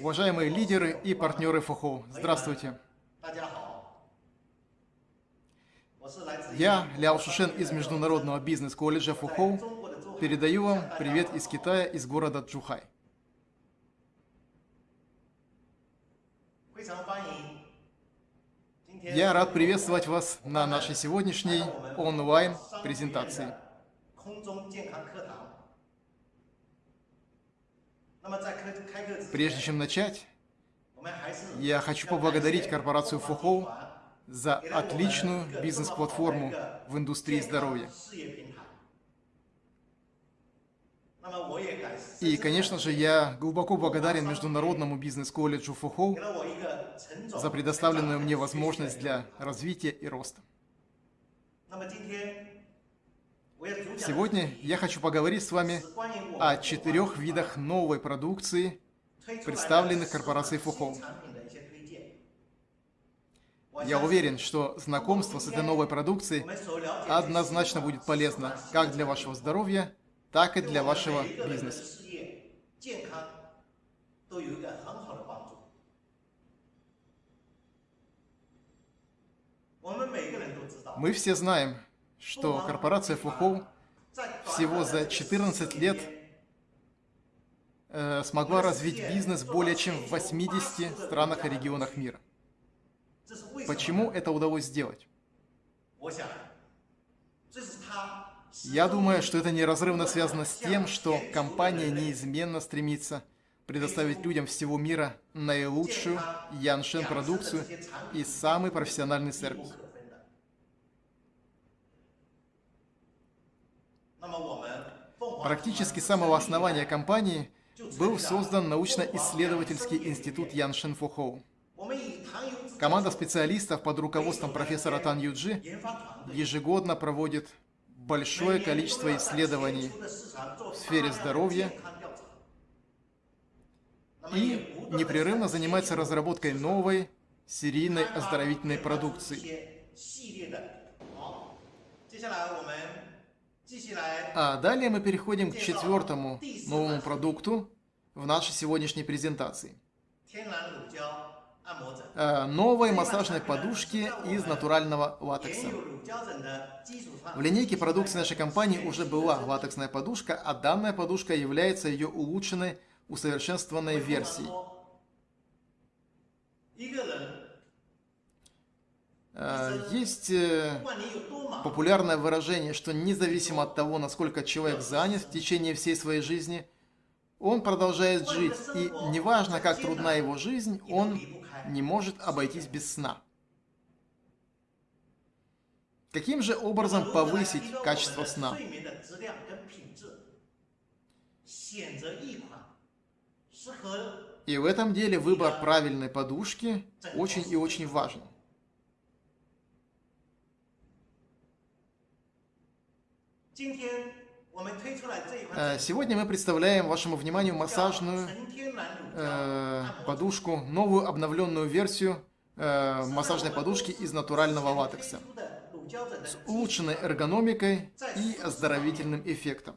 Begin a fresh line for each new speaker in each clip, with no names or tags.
уважаемые лидеры и партнеры ФОХО. Здравствуйте. Я, Ляо Шушен из Международного бизнес-колледжа ФОХО, передаю вам привет из Китая, из города Джухай. Я рад приветствовать вас на нашей сегодняшней онлайн-презентации. Прежде чем начать, я хочу поблагодарить корпорацию Фухоу за отличную бизнес-платформу в индустрии здоровья. И, конечно же, я глубоко благодарен Международному бизнес-колледжу Фухоу за предоставленную мне возможность для развития и роста. Сегодня я хочу поговорить с вами о четырех видах новой продукции, представленных корпорацией Фухоу. Я уверен, что знакомство с этой новой продукцией однозначно будет полезно как для вашего здоровья, так и для вашего бизнеса. Мы все знаем, что корпорация Фухоу всего за 14 лет э, смогла развить бизнес более чем в 80 странах и регионах мира. Почему это удалось сделать? Я думаю, что это неразрывно связано с тем, что компания неизменно стремится предоставить людям всего мира наилучшую Яншен продукцию и самый профессиональный сервис. Практически с самого основания компании был создан научно-исследовательский институт Яншин Фухоу. Команда специалистов под руководством профессора Тан Юджи ежегодно проводит большое количество исследований в сфере здоровья и непрерывно занимается разработкой новой серийной оздоровительной продукции. А далее мы переходим к четвертому новому продукту в нашей сегодняшней презентации. А, новой массажной подушки из натурального латекса. В линейке продукции нашей компании уже была латексная подушка, а данная подушка является ее улучшенной, усовершенствованной версией. А, есть э, популярное выражение, что независимо от того, насколько человек занят в течение всей своей жизни, он продолжает жить, и неважно, как трудна его жизнь, он не может обойтись без сна. Каким же образом повысить качество сна? И в этом деле выбор правильной подушки очень и очень важен. Э, сегодня мы представляем вашему вниманию массажную э, подушку, новую обновленную версию э, массажной подушки из натурального латекса с улучшенной эргономикой и оздоровительным эффектом.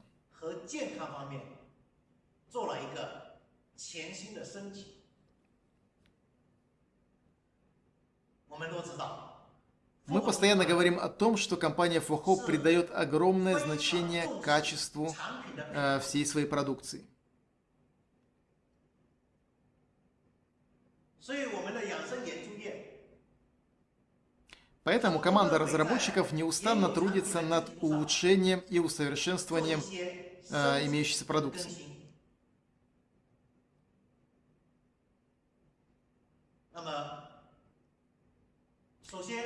Мы мы постоянно говорим о том, что компания Фохо придает огромное значение качеству э, всей своей продукции. Поэтому команда разработчиков неустанно трудится над улучшением и усовершенствованием э, имеющейся продукции.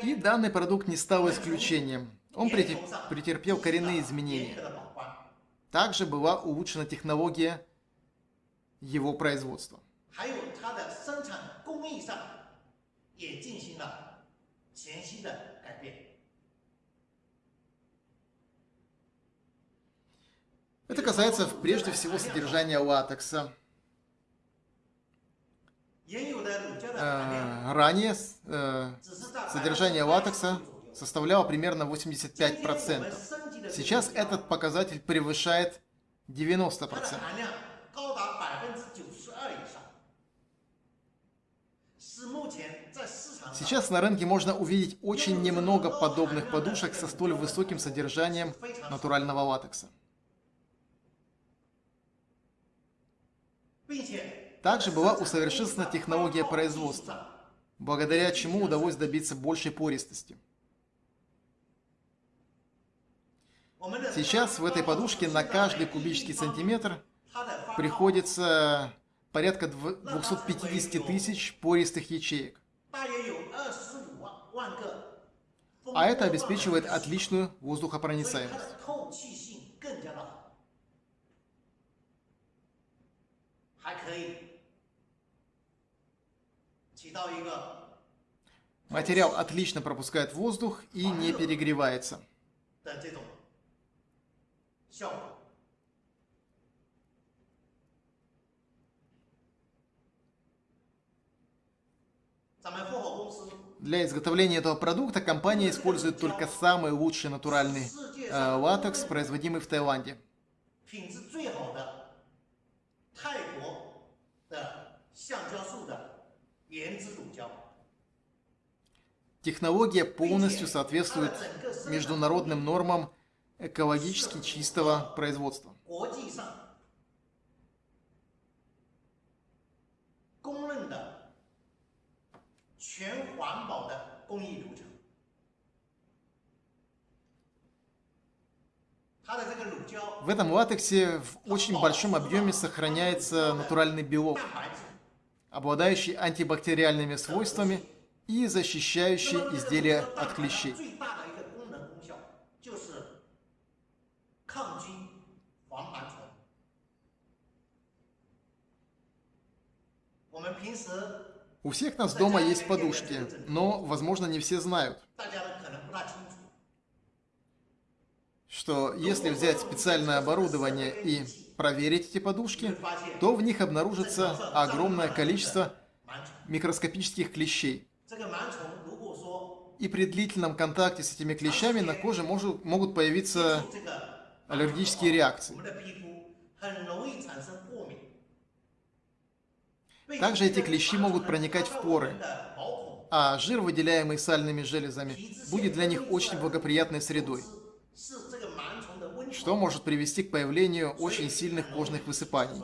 И данный продукт не стал исключением. Он претерпел коренные изменения. Также была улучшена технология его производства. Это касается прежде всего содержания латекса. Э, ранее э, содержание латекса составляло примерно 85%. Сейчас этот показатель превышает 90%. Сейчас на рынке можно увидеть очень немного подобных подушек со столь высоким содержанием натурального латекса. Также была усовершенствована технология производства, благодаря чему удалось добиться большей пористости. Сейчас в этой подушке на каждый кубический сантиметр приходится порядка 250 тысяч пористых ячеек. А это обеспечивает отличную воздухопроницаемость. Материал отлично пропускает воздух и не перегревается. Для изготовления этого продукта компания использует только самый лучший натуральный э, латекс, производимый в Таиланде. Технология полностью соответствует международным нормам экологически чистого производства. В этом латексе в очень большом объеме сохраняется натуральный белок, обладающий антибактериальными свойствами и защищающий изделия от клещей. У всех нас дома есть подушки, но, возможно, не все знают, что если взять специальное оборудование и проверить эти подушки, то в них обнаружится огромное количество микроскопических клещей. И при длительном контакте с этими клещами на коже может, могут появиться аллергические реакции. Также эти клещи могут проникать в поры, а жир, выделяемый сальными железами, будет для них очень благоприятной средой, что может привести к появлению очень сильных кожных высыпаний.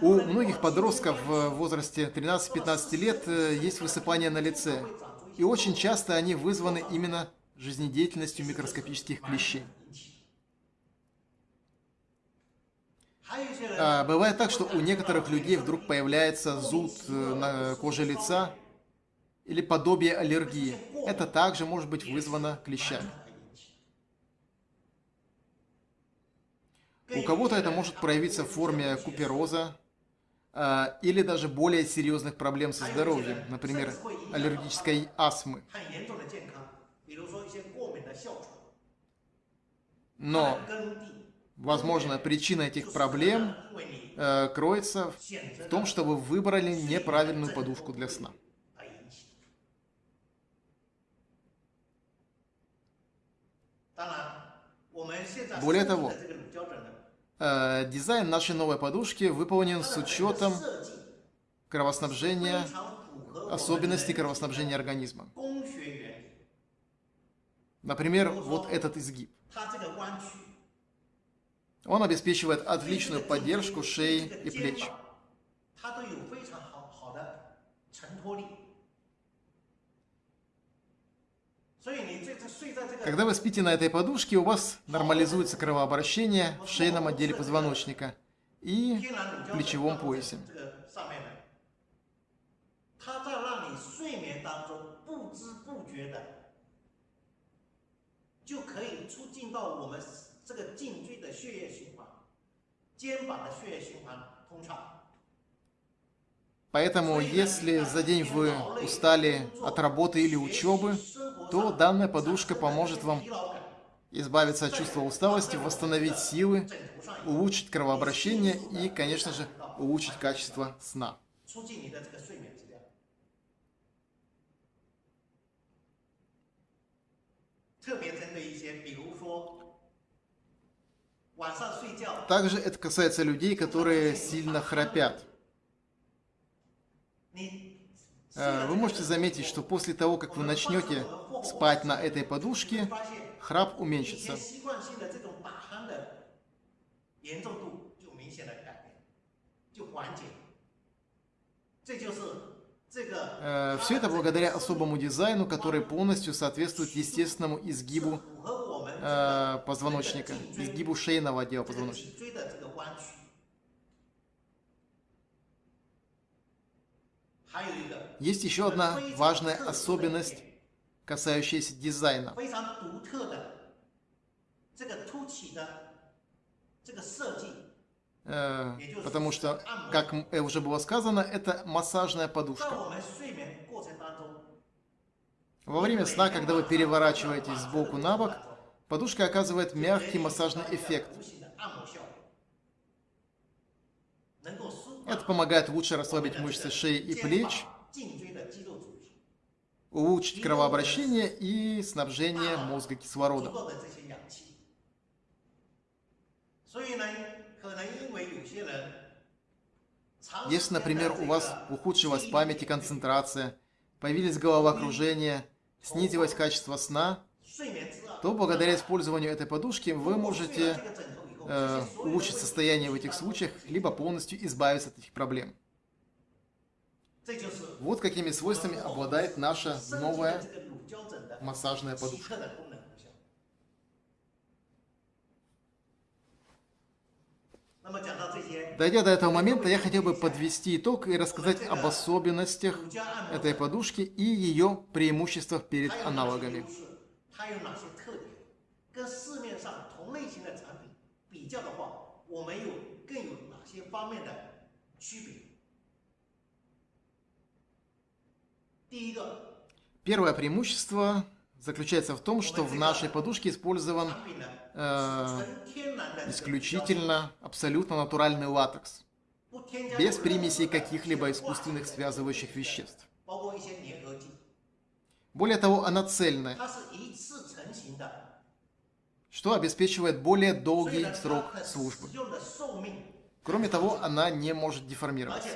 У многих подростков в возрасте 13-15 лет э, есть высыпания на лице, и очень часто они вызваны именно жизнедеятельностью микроскопических клещей. А, бывает так, что у некоторых людей вдруг появляется зуд э, на коже лица или подобие аллергии. Это также может быть вызвано клещами. У кого-то это может проявиться в форме купероза а, или даже более серьезных проблем со здоровьем, например, аллергической астмы. Но Возможно, причина этих проблем э, кроется в том, что вы выбрали неправильную подушку для сна. Более того, э, дизайн нашей новой подушки выполнен с учетом кровоснабжения, особенностей кровоснабжения организма. Например, вот этот изгиб. Он обеспечивает отличную поддержку шеи и плеч. Когда вы спите на этой подушке, у вас нормализуется кровообращение в шейном отделе позвоночника и плечевом поясе. Поэтому, если за день вы устали от работы или учебы, то данная подушка поможет вам избавиться от чувства усталости, восстановить силы, улучшить кровообращение и, конечно же, улучшить качество сна. Также это касается людей, которые сильно храпят. Э, вы можете заметить, что после того, как вы начнете спать на этой подушке, храп уменьшится. Э, Все это благодаря особому дизайну, который полностью соответствует естественному изгибу э, позвоночника, изгибу шейного отдела позвоночника. Есть еще одна важная особенность, касающаяся дизайна. Э, потому что, как уже было сказано, это массажная подушка. Во время сна, когда вы переворачиваетесь сбоку на бок, подушка оказывает мягкий массажный эффект. Это помогает лучше расслабить мышцы шеи и плеч, улучшить кровообращение и снабжение мозга кислородом. Если, например, у вас ухудшилась память и концентрация, появились головокружения, снизилось качество сна, то благодаря использованию этой подушки вы можете э, улучшить состояние в этих случаях, либо полностью избавиться от этих проблем. Вот какими свойствами обладает наша новая массажная подушка. Дойдя до этого момента, я хотел бы подвести итог и рассказать об особенностях этой подушки и ее преимуществах перед аналогами. Первое преимущество заключается в том, что в нашей подушке использован э, исключительно абсолютно натуральный латекс, без примесей каких-либо искусственных связывающих веществ. Более того, она цельная, что обеспечивает более долгий срок службы. Кроме того, она не может деформироваться.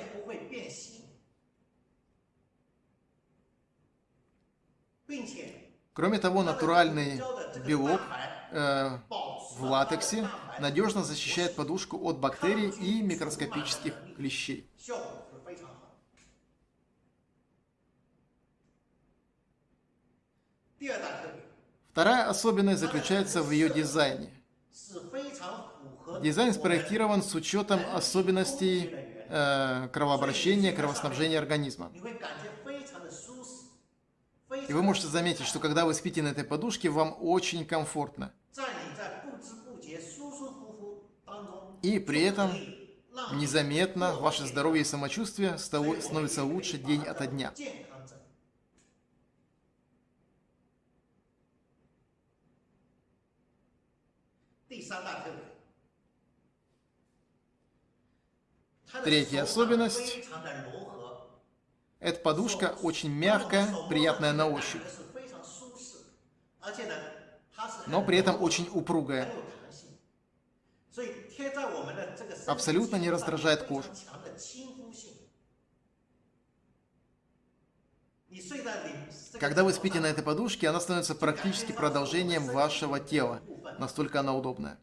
Кроме того, натуральный белок э, в латексе надежно защищает подушку от бактерий и микроскопических клещей. Вторая особенность заключается в ее дизайне. Дизайн спроектирован с учетом особенностей э, кровообращения, кровоснабжения организма. И вы можете заметить, что когда вы спите на этой подушке, вам очень комфортно. И при этом незаметно ваше здоровье и самочувствие становится лучше день ото дня. Третья особенность эта подушка очень мягкая, приятная на ощупь, но при этом очень упругая. Абсолютно не раздражает кожу. Когда вы спите на этой подушке, она становится практически продолжением вашего тела. Настолько она удобная.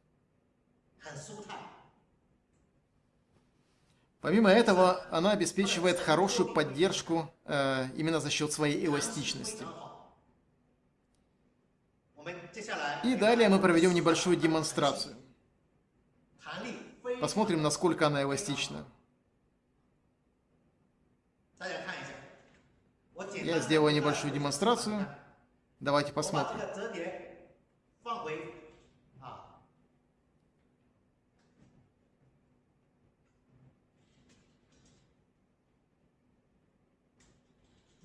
Помимо этого, она обеспечивает хорошую поддержку э, именно за счет своей эластичности. И далее мы проведем небольшую демонстрацию. Посмотрим, насколько она эластична. Я сделаю небольшую демонстрацию. Давайте посмотрим.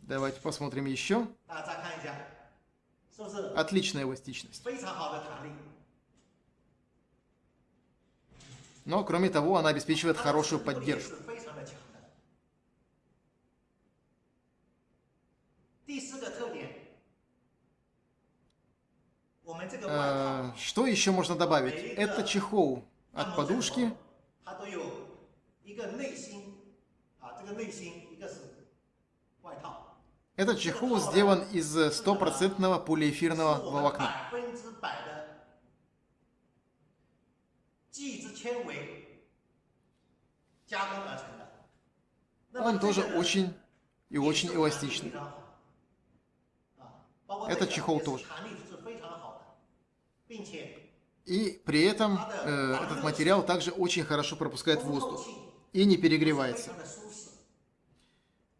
Давайте посмотрим еще. Отличная эластичность. Но, кроме того, она обеспечивает хорошую поддержку. Э, что еще можно добавить? Это чехол от подушки Этот чехол сделан из стопроцентного полиэфирного волокна. Он тоже очень и очень эластичный. Этот чехол тоже. И при этом э, этот материал также очень хорошо пропускает воздух и не перегревается.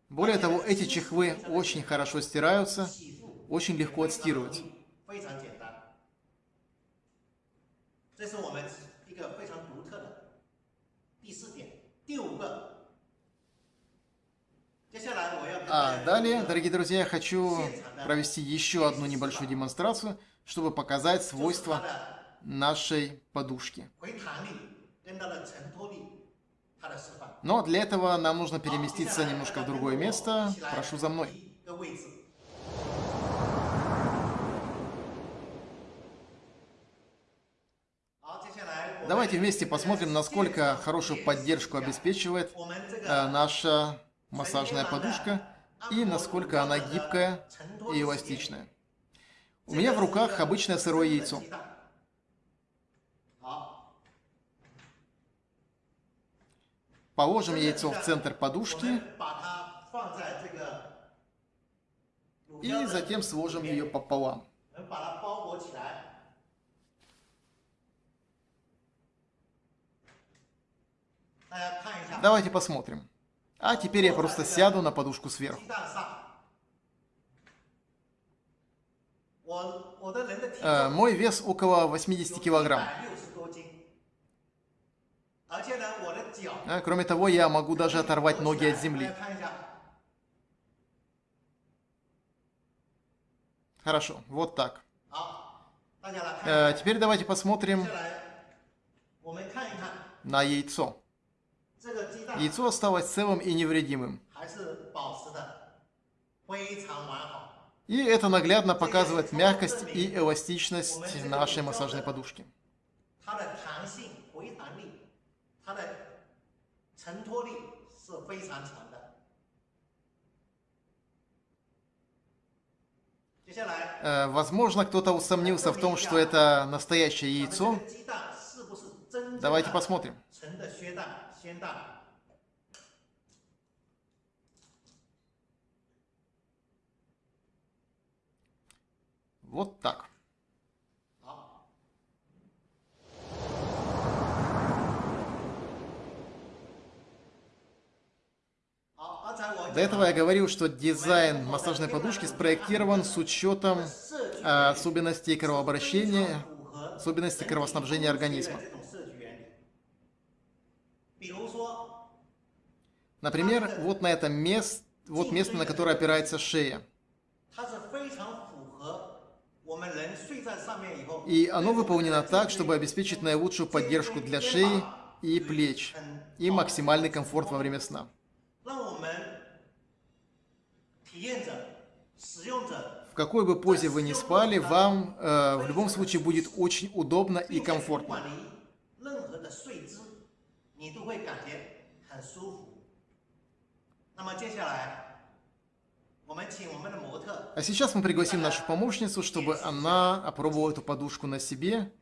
Более того, эти чехлы очень хорошо стираются, очень легко отстирываются. А далее, дорогие друзья, я хочу провести еще одну небольшую демонстрацию, чтобы показать свойства нашей подушки. Но для этого нам нужно переместиться немножко в другое место. Прошу за мной. Давайте вместе посмотрим, насколько хорошую поддержку обеспечивает э, наша массажная подушка и насколько она гибкая и эластичная. У меня в руках обычное сырое яйцо. Положим яйцо в центр подушки и затем сложим ее пополам. Давайте посмотрим. А теперь я просто сяду на подушку сверху. Э, мой вес около 80 килограмм. А, кроме того, я могу даже оторвать ноги от земли. Хорошо, вот так. Э, теперь давайте посмотрим на яйцо. Яйцо осталось целым и невредимым. И это наглядно показывает мягкость и эластичность нашей массажной подушки. Э, возможно, кто-то усомнился в том, что это настоящее яйцо. Давайте посмотрим. Вот так. До этого я говорил, что дизайн массажной подушки спроектирован с учетом э, особенностей кровообращения, особенностей кровоснабжения организма. Например, вот на этом месте, вот место, на которое опирается шея. И оно выполнено так, чтобы обеспечить наилучшую поддержку для шеи и плеч и максимальный комфорт во время сна. В какой бы позе вы ни спали, вам э, в любом случае будет очень удобно и комфортно. А сейчас мы пригласим нашу помощницу, чтобы она опробовала эту подушку на себе.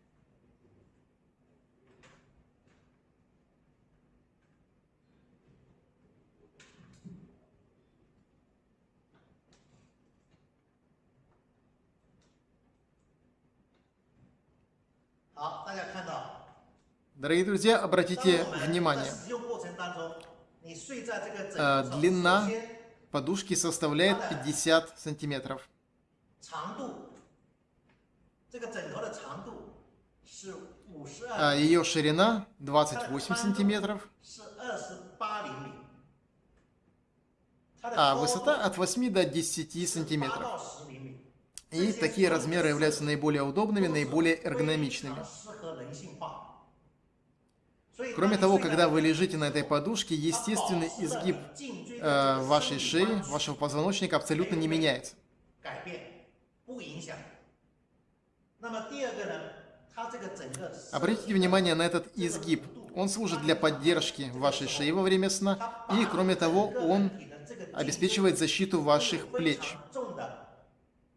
Дорогие друзья, обратите внимание, э, длина подушки составляет 50 сантиметров. А ее ширина 28 сантиметров. А высота от 8 до 10 сантиметров. И такие размеры являются наиболее удобными, наиболее эргономичными. Кроме того, когда вы лежите на этой подушке, естественный изгиб э, вашей шеи, вашего позвоночника абсолютно не меняется. Обратите внимание на этот изгиб. Он служит для поддержки вашей шеи во время сна, и, кроме того, он
обеспечивает защиту ваших плеч.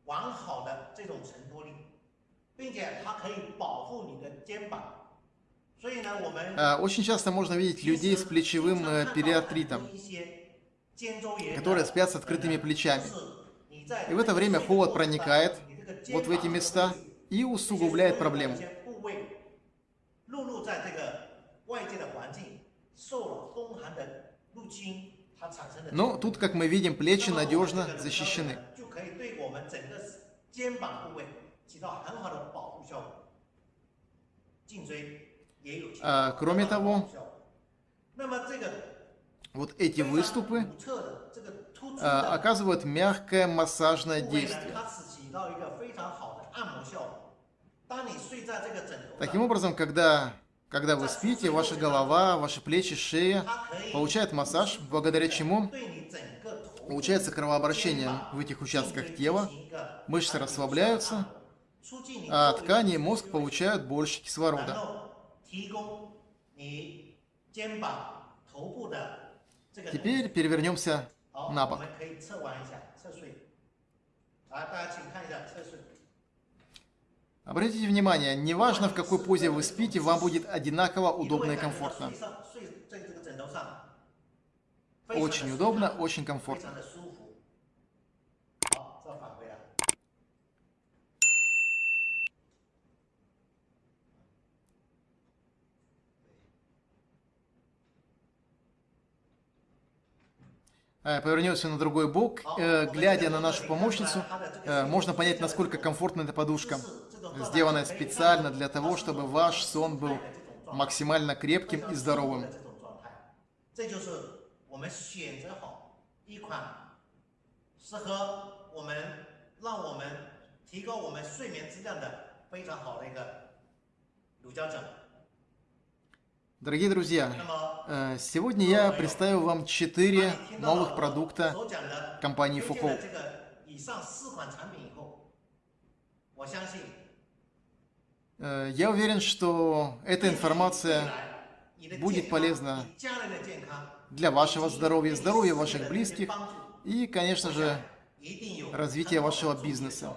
完好的这种承托力，并且它可以保护你的肩膀。所以呢，我们
А, Очень часто можно видеть людей с плечевым э, периартритом,
一些肩周炎的
которые спят с открытыми плечами.
是你在
И в это время холод проникает
你这个肩
вот в эти
膀
места и усугубляет проблему.
一些部位落入在这个外界的环境，受了风寒的入侵，它产生的。
Но тут, как мы видим, плечи надежно защищены.
就可以对我们整个肩膀部位起到很好的保护效果。颈椎也有起到
А, кроме
很好的
того
保护效果那么这个
Вот эти выступы
非常独特的这个突出
а,
的
оказывают мягкое массажное
部位呢
действие.
它是起到一个非常好的按摩效果。当你睡在这个枕头
Таким
上，
образом, когда, когда вы спите, ваша голова, ваши плечи, шея
它可以
получают массаж, благодаря чему Улучшается кровообращение в этих участках тела, мышцы расслабляются, а ткани и мозг получают больше кислорода. Теперь перевернемся на бок. Обратите внимание, неважно в какой позе вы спите, вам будет одинаково удобно и комфортно. Очень удобно, очень комфортно. Э, повернется на другой бок, э, глядя на нашу помощницу, э, можно понять, насколько комфортна эта подушка, сделанная специально для того, чтобы ваш сон был максимально крепким и здоровым.
这种状态，这就是我们选择好一款适合我们，让我们提高我们睡眠质量的非常好的一个乳胶枕。
Дорогие друзья,
那么
э, сегодня я представил вам 4
当你听到了
новых продукта
所讲的
компании
推荐
Foucault.
的这个以上四款产品以后，我相信
Э, Я уверен, что эта
未
информация
来你的
будет
健康
полезна
你家人的健康
для вашего здоровья, здоровья ваших близких и, конечно же, развития вашего бизнеса.